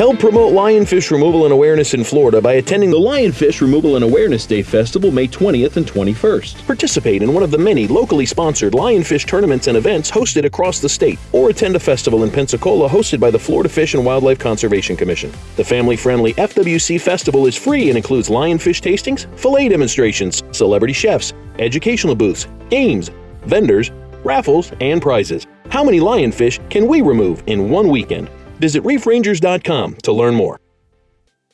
Help promote lionfish removal and awareness in Florida by attending the Lionfish Removal and Awareness Day Festival May 20th and 21st. Participate in one of the many locally sponsored lionfish tournaments and events hosted across the state, or attend a festival in Pensacola hosted by the Florida Fish and Wildlife Conservation Commission. The family friendly FWC Festival is free and includes lionfish tastings, fillet demonstrations, celebrity chefs, educational booths, games, vendors, raffles, and prizes. How many lionfish can we remove in one weekend? Visit reefrangers.com to learn more.